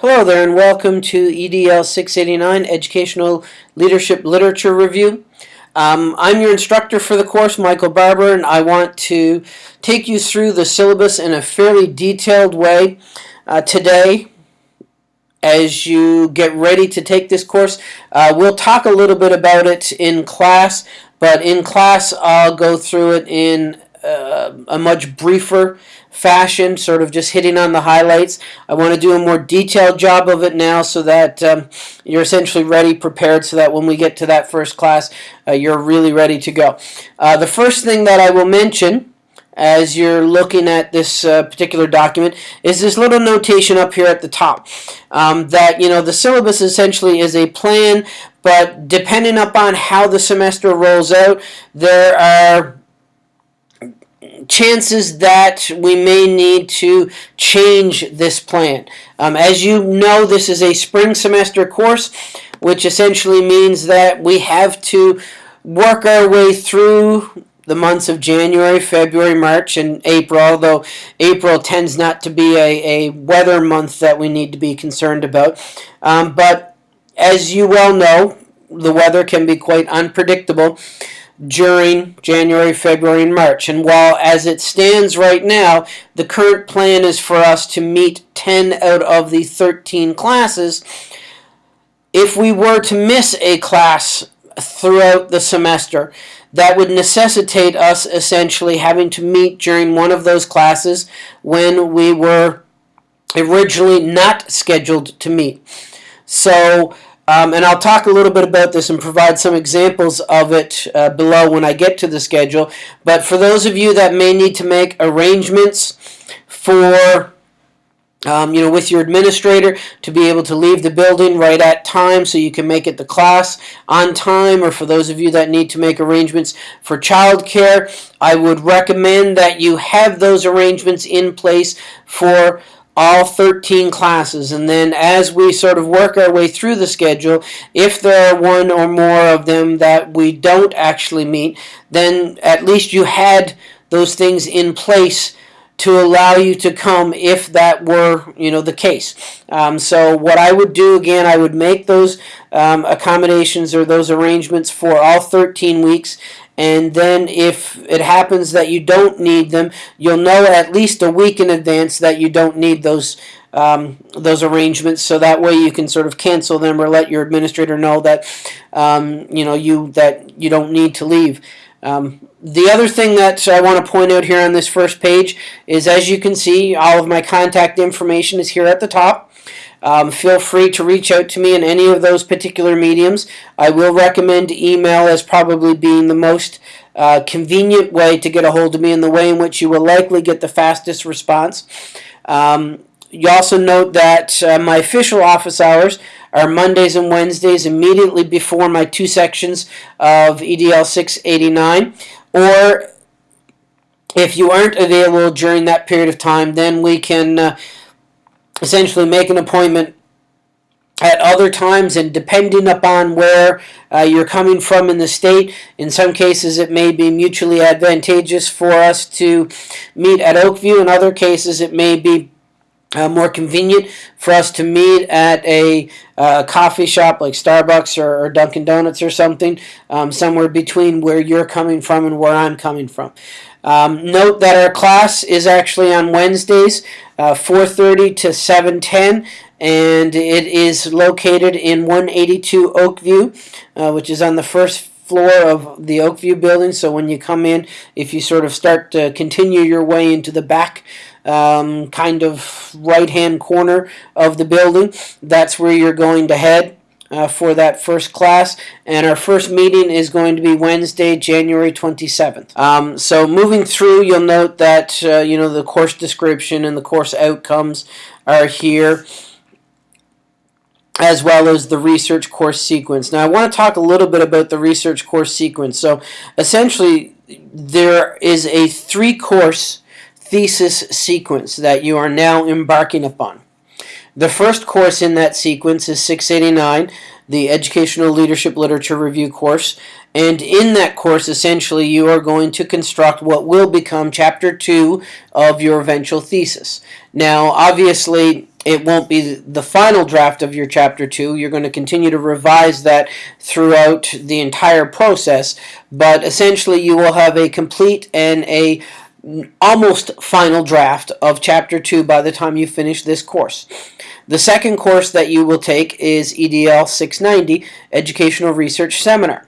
Hello there and welcome to EDL 689 Educational Leadership Literature Review. Um, I'm your instructor for the course, Michael Barber, and I want to take you through the syllabus in a fairly detailed way uh, today as you get ready to take this course. Uh, we'll talk a little bit about it in class, but in class I'll go through it in uh, a much briefer fashion, sort of just hitting on the highlights. I want to do a more detailed job of it now so that um, you're essentially ready, prepared, so that when we get to that first class, uh, you're really ready to go. Uh, the first thing that I will mention as you're looking at this uh, particular document is this little notation up here at the top um, that you know the syllabus essentially is a plan but depending upon how the semester rolls out there are chances that we may need to change this plan. Um, as you know, this is a spring semester course, which essentially means that we have to work our way through the months of January, February, March, and April, although April tends not to be a, a weather month that we need to be concerned about. Um, but as you well know, the weather can be quite unpredictable during January, February, and March. And while as it stands right now, the current plan is for us to meet 10 out of the 13 classes, if we were to miss a class throughout the semester, that would necessitate us essentially having to meet during one of those classes when we were originally not scheduled to meet. So um, and I'll talk a little bit about this and provide some examples of it uh, below when I get to the schedule. But for those of you that may need to make arrangements for um, you know, with your administrator to be able to leave the building right at time so you can make it to class on time, or for those of you that need to make arrangements for childcare, I would recommend that you have those arrangements in place for all 13 classes. And then as we sort of work our way through the schedule if there are one or more of them that we don't actually meet then at least you had those things in place to allow you to come if that were you know the case. Um, so what I would do again I would make those um, accommodations or those arrangements for all 13 weeks and then if it happens that you don't need them, you'll know at least a week in advance that you don't need those um, those arrangements, so that way you can sort of cancel them or let your administrator know that um, you know you that you don't need to leave. Um, the other thing that I want to point out here on this first page is, as you can see, all of my contact information is here at the top. Um, feel free to reach out to me in any of those particular mediums. I will recommend email as probably being the most uh, convenient way to get a hold of me and the way in which you will likely get the fastest response. Um, you also note that uh, my official office hours are Mondays and Wednesdays immediately before my two sections of EDL 689 or if you aren't available during that period of time then we can uh, essentially make an appointment at other times and depending upon where uh, you're coming from in the state in some cases it may be mutually advantageous for us to meet at Oakview in other cases it may be uh, more convenient for us to meet at a uh, coffee shop like Starbucks or, or Dunkin' Donuts or something, um, somewhere between where you're coming from and where I'm coming from. Um, note that our class is actually on Wednesdays, uh, 4.30 to 7.10, and it is located in 182 Oakview, uh, which is on the first floor of the Oakview building. So when you come in, if you sort of start to continue your way into the back um, kind of right-hand corner of the building, that's where you're going to head. Uh, for that first class and our first meeting is going to be Wednesday January 27th um, so moving through you'll note that uh, you know the course description and the course outcomes are here as well as the research course sequence. Now I want to talk a little bit about the research course sequence. So essentially there is a three course thesis sequence that you are now embarking upon. The first course in that sequence is 689, the Educational Leadership Literature Review course. And in that course, essentially, you are going to construct what will become chapter two of your eventual thesis. Now, obviously, it won't be the final draft of your chapter two. You're going to continue to revise that throughout the entire process, but essentially, you will have a complete and a almost final draft of chapter 2 by the time you finish this course. The second course that you will take is EDL 690 Educational Research Seminar.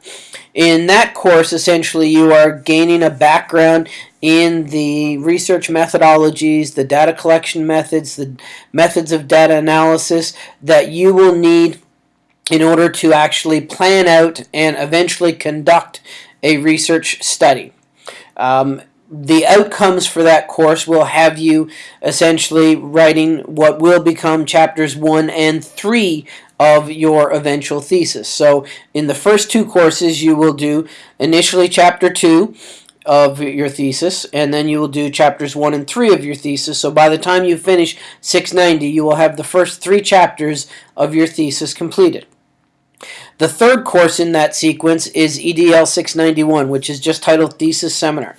In that course, essentially, you are gaining a background in the research methodologies, the data collection methods, the methods of data analysis that you will need in order to actually plan out and eventually conduct a research study. Um, the outcomes for that course will have you essentially writing what will become chapters 1 and 3 of your eventual thesis. So in the first two courses you will do initially chapter 2 of your thesis and then you will do chapters 1 and 3 of your thesis. So by the time you finish 690 you will have the first three chapters of your thesis completed. The third course in that sequence is EDL 691 which is just titled Thesis Seminar.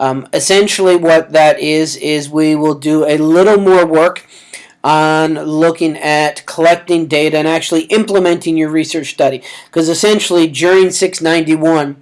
Um, essentially what that is, is we will do a little more work on looking at collecting data and actually implementing your research study. Because essentially during 691,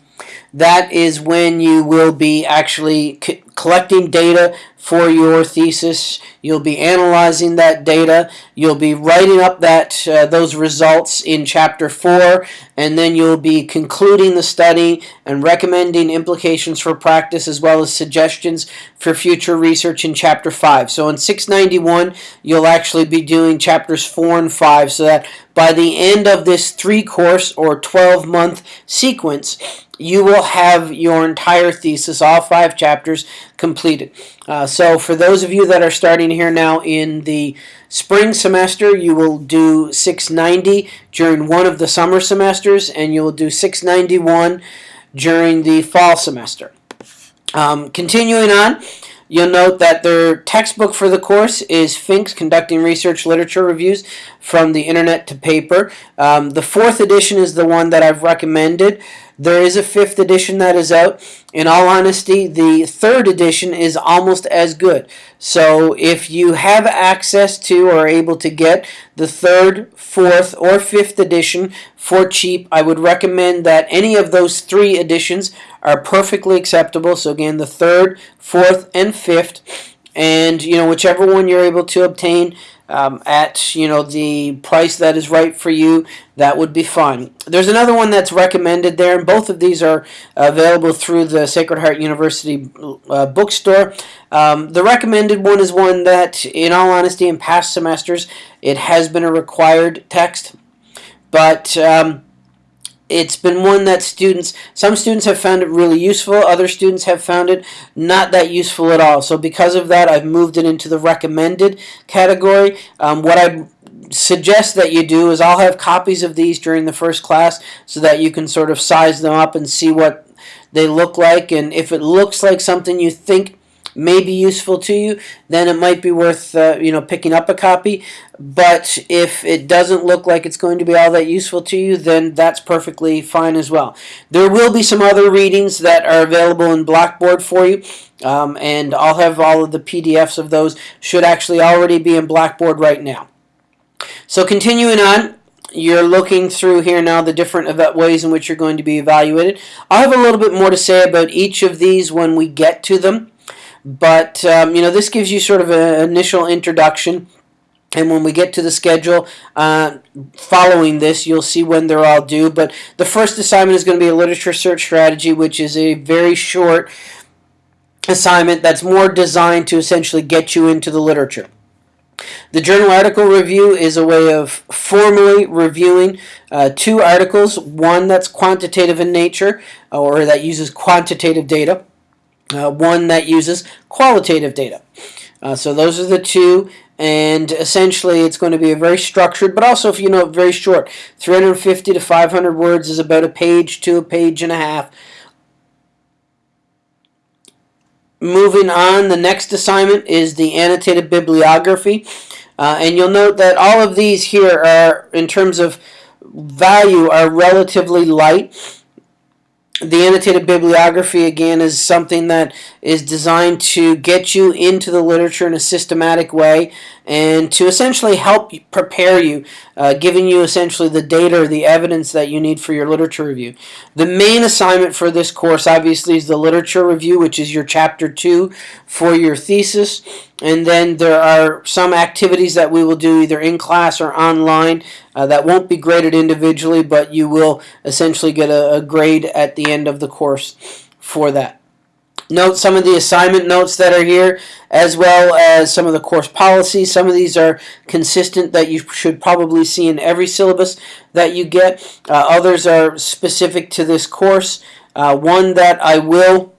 that is when you will be actually collecting data for your thesis. You'll be analyzing that data. You'll be writing up that uh, those results in chapter 4 and then you'll be concluding the study and recommending implications for practice as well as suggestions for future research in chapter 5. So in 691 you'll actually be doing chapters 4 and 5 so that by the end of this 3 course or 12 month sequence you will have your entire thesis, all five chapters, completed. Uh, so for those of you that are starting here now in the spring semester, you will do 690 during one of the summer semesters, and you will do 691 during the fall semester. Um, continuing on, You'll note that their textbook for the course is Fink's Conducting Research Literature Reviews from the Internet to Paper. Um, the fourth edition is the one that I've recommended. There is a fifth edition that is out. In all honesty, the third edition is almost as good. So if you have access to or are able to get the third, fourth, or fifth edition for cheap, I would recommend that any of those three editions are perfectly acceptable. So again, the third, fourth, and fifth. And, you know, whichever one you're able to obtain, um, at you know the price that is right for you that would be fine. There's another one that's recommended there and both of these are available through the Sacred Heart University uh, bookstore. Um, the recommended one is one that in all honesty in past semesters it has been a required text. But um, it's been one that students, some students have found it really useful, other students have found it not that useful at all. So because of that, I've moved it into the recommended category. Um, what I suggest that you do is I'll have copies of these during the first class so that you can sort of size them up and see what they look like. And if it looks like something you think may be useful to you, then it might be worth uh, you know picking up a copy. But if it doesn't look like it's going to be all that useful to you, then that's perfectly fine as well. There will be some other readings that are available in Blackboard for you. Um, and I'll have all of the PDFs of those should actually already be in Blackboard right now. So continuing on, you're looking through here now the different ways in which you're going to be evaluated. I'll have a little bit more to say about each of these when we get to them. But, um, you know, this gives you sort of an initial introduction. And when we get to the schedule uh, following this, you'll see when they're all due. But the first assignment is going to be a literature search strategy, which is a very short assignment that's more designed to essentially get you into the literature. The journal article review is a way of formally reviewing uh, two articles, one that's quantitative in nature or that uses quantitative data, uh, one that uses qualitative data. Uh, so those are the two and essentially it's going to be a very structured but also if you know very short. 350 to 500 words is about a page to a page and a half. Moving on the next assignment is the annotated bibliography. Uh, and you'll note that all of these here are, in terms of value, are relatively light the annotated bibliography again is something that is designed to get you into the literature in a systematic way and to essentially help prepare you, uh, giving you essentially the data or the evidence that you need for your literature review. The main assignment for this course obviously is the literature review, which is your chapter two for your thesis. And then there are some activities that we will do either in class or online uh, that won't be graded individually, but you will essentially get a, a grade at the end of the course for that. Note some of the assignment notes that are here, as well as some of the course policies. Some of these are consistent that you should probably see in every syllabus that you get. Uh, others are specific to this course. Uh, one that I will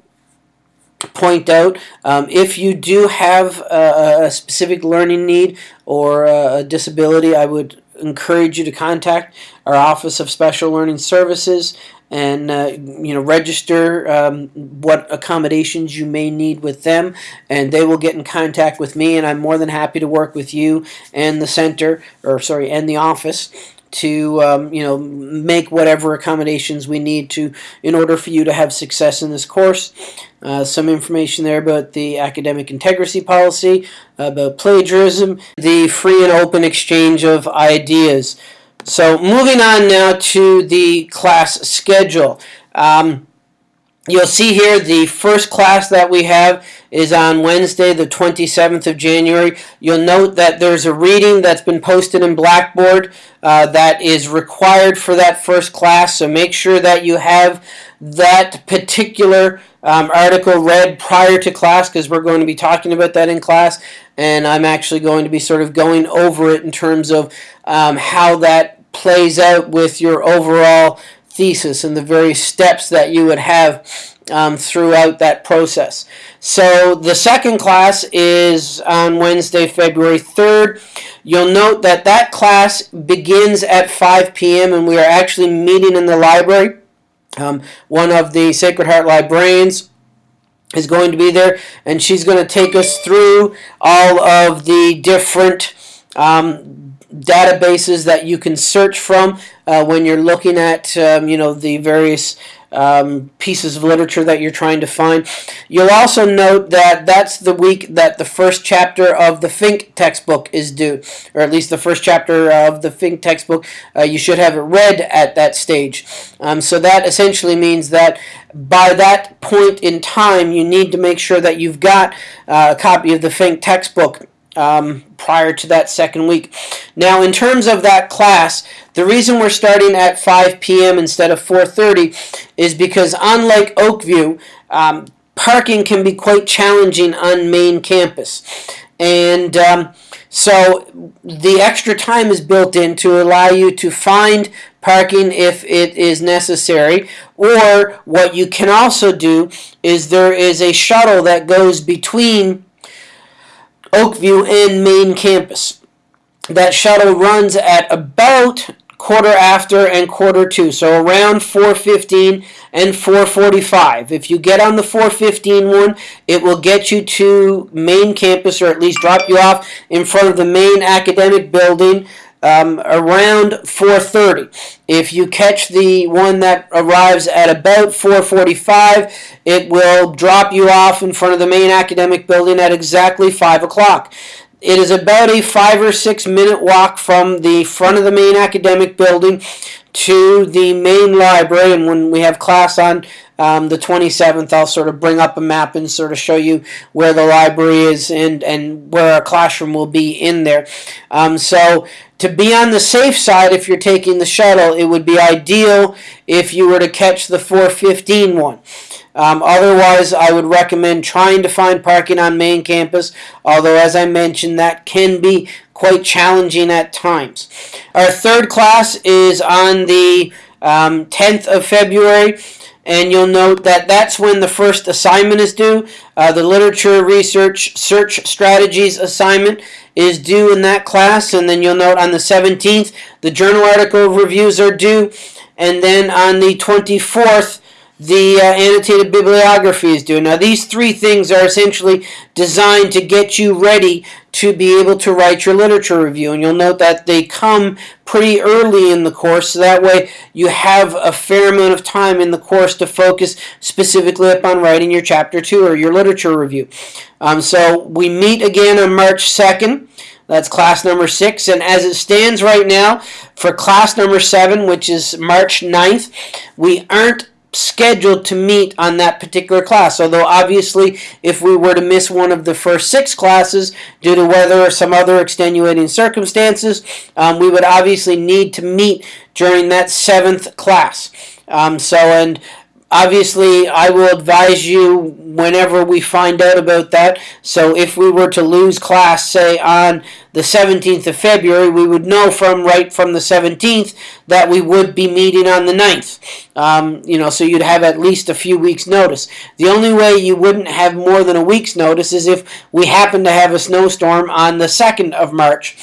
point out, um, if you do have a, a, specific learning need or a disability, I would encourage you to contact our Office of Special Learning Services and uh, you know register um, what accommodations you may need with them and they will get in contact with me and I'm more than happy to work with you and the center or sorry and the office to um, you know make whatever accommodations we need to in order for you to have success in this course uh, some information there about the academic integrity policy about plagiarism the free and open exchange of ideas so moving on now to the class schedule. Um, you'll see here the first class that we have is on Wednesday the 27th of January. You'll note that there's a reading that's been posted in Blackboard uh, that is required for that first class. So make sure that you have that particular um, article read prior to class because we're going to be talking about that in class and I'm actually going to be sort of going over it in terms of um, how that plays out with your overall thesis and the various steps that you would have um, throughout that process. So the second class is on Wednesday, February 3rd. You'll note that that class begins at 5 p.m. and we are actually meeting in the library. Um, one of the Sacred Heart librarians is going to be there and she's going to take us through all of the different um, databases that you can search from uh, when you're looking at um, you know the various um, pieces of literature that you're trying to find. You'll also note that that's the week that the first chapter of the Fink textbook is due, or at least the first chapter of the Fink textbook. Uh, you should have it read at that stage. Um, so that essentially means that by that point in time, you need to make sure that you've got uh, a copy of the Fink textbook um, prior to that second week. Now, in terms of that class, the reason we're starting at 5 p.m. instead of 4.30 is because unlike Oakview, um, parking can be quite challenging on main campus. And um, so the extra time is built in to allow you to find parking if it is necessary. Or what you can also do is there is a shuttle that goes between Oakview and main campus. That shuttle runs at about quarter after and quarter to, so around 415 and 445. If you get on the 415 one, it will get you to main campus or at least drop you off in front of the main academic building um, around 4.30. If you catch the one that arrives at about 4.45, it will drop you off in front of the main academic building at exactly 5 o'clock. It is about a five or six minute walk from the front of the main academic building to the main library. And when we have class on um, the 27th, I'll sort of bring up a map and sort of show you where the library is and, and where our classroom will be in there. Um, so to be on the safe side, if you're taking the shuttle, it would be ideal if you were to catch the 415 one. Um, otherwise, I would recommend trying to find parking on main campus, although as I mentioned, that can be quite challenging at times. Our third class is on the um, 10th of February and you'll note that that's when the first assignment is due. Uh, the literature research search strategies assignment is due in that class, and then you'll note on the 17th the journal article reviews are due, and then on the 24th the uh, annotated bibliography is doing. Now, these three things are essentially designed to get you ready to be able to write your literature review. And you'll note that they come pretty early in the course, so that way you have a fair amount of time in the course to focus specifically upon writing your chapter 2 or your literature review. Um, so we meet again on March 2nd. That's class number six. And as it stands right now, for class number seven, which is March 9th, we aren't scheduled to meet on that particular class. Although obviously if we were to miss one of the first six classes due to weather or some other extenuating circumstances, um, we would obviously need to meet during that seventh class. Um, so and obviously I will advise you whenever we find out about that. So if we were to lose class, say on the 17th of February, we would know from right from the 17th that we would be meeting on the 9th. Um, you know, so you'd have at least a few weeks' notice. The only way you wouldn't have more than a week's notice is if we happen to have a snowstorm on the 2nd of March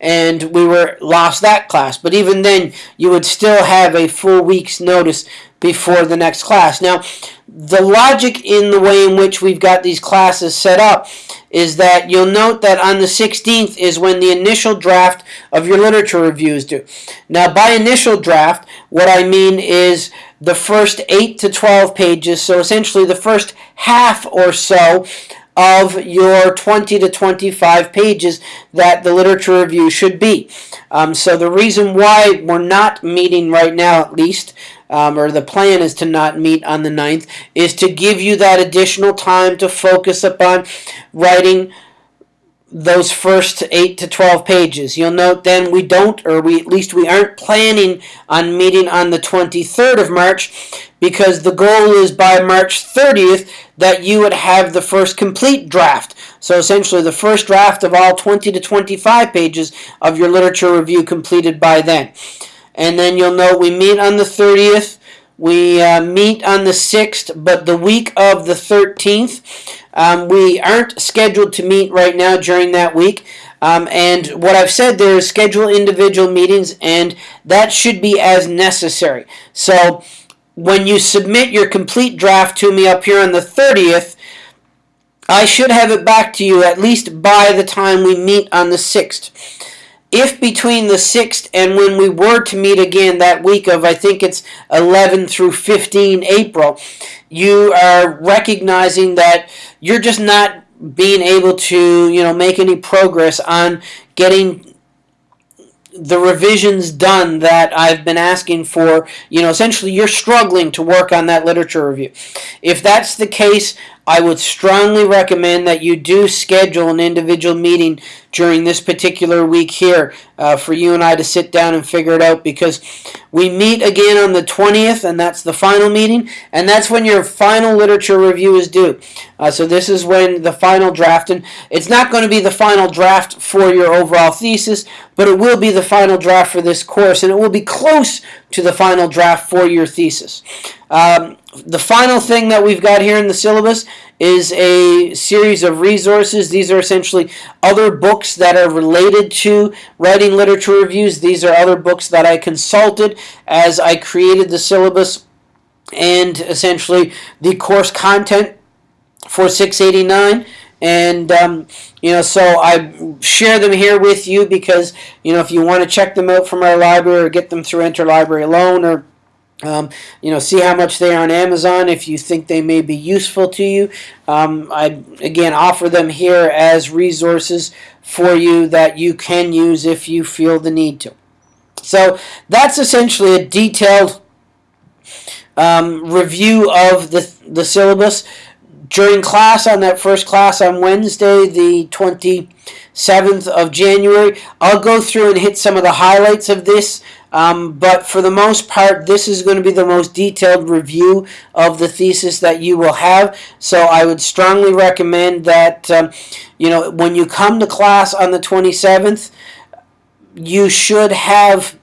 and we were lost that class. But even then, you would still have a full week's notice before the next class. Now, the logic in the way in which we've got these classes set up is that you'll note that on the 16th is when the initial draft of your literature review is due. Now, by initial draft, what I mean is the first 8 to 12 pages, so essentially the first half or so of your 20 to 25 pages that the literature review should be. Um, so the reason why we're not meeting right now, at least, um, or the plan is to not meet on the 9th, is to give you that additional time to focus upon writing those first 8 to 12 pages. You'll note then we don't, or we at least we aren't planning on meeting on the 23rd of March because the goal is by March 30th that you would have the first complete draft. So essentially the first draft of all 20 to 25 pages of your literature review completed by then. And then you'll note we meet on the 30th. We uh, meet on the 6th, but the week of the 13th, um, we aren't scheduled to meet right now during that week. Um, and what I've said there is schedule individual meetings, and that should be as necessary. So when you submit your complete draft to me up here on the 30th, I should have it back to you at least by the time we meet on the 6th. If between the 6th and when we were to meet again that week of, I think it's 11 through 15 April, you are recognizing that you're just not being able to, you know, make any progress on getting the revisions done that I've been asking for, you know, essentially you're struggling to work on that literature review. If that's the case, I would strongly recommend that you do schedule an individual meeting during this particular week here uh, for you and I to sit down and figure it out because we meet again on the 20th and that's the final meeting and that's when your final literature review is due. Uh, so this is when the final draft and it's not going to be the final draft for your overall thesis but it will be the final draft for this course and it will be close to the final draft for your thesis. Um, the final thing that we've got here in the syllabus is a series of resources. These are essentially other books that are related to writing literature reviews. These are other books that I consulted as I created the syllabus and essentially the course content for 689 and um, you know so I share them here with you because you know if you want to check them out from our library or get them through interlibrary loan or um, you know, see how much they are on Amazon if you think they may be useful to you. Um, I, again, offer them here as resources for you that you can use if you feel the need to. So that's essentially a detailed um, review of the, the syllabus. During class, on that first class on Wednesday, the 27th of January, I'll go through and hit some of the highlights of this um, but for the most part, this is going to be the most detailed review of the thesis that you will have. So I would strongly recommend that, um, you know, when you come to class on the 27th, you should have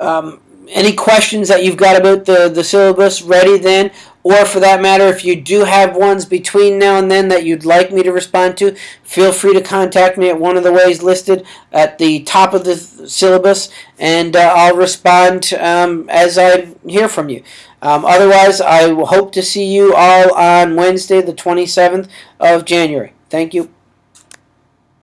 um, any questions that you've got about the, the syllabus ready then, or for that matter, if you do have ones between now and then that you'd like me to respond to, feel free to contact me at one of the ways listed at the top of the syllabus, and uh, I'll respond um, as I hear from you. Um, otherwise, I hope to see you all on Wednesday, the 27th of January. Thank you.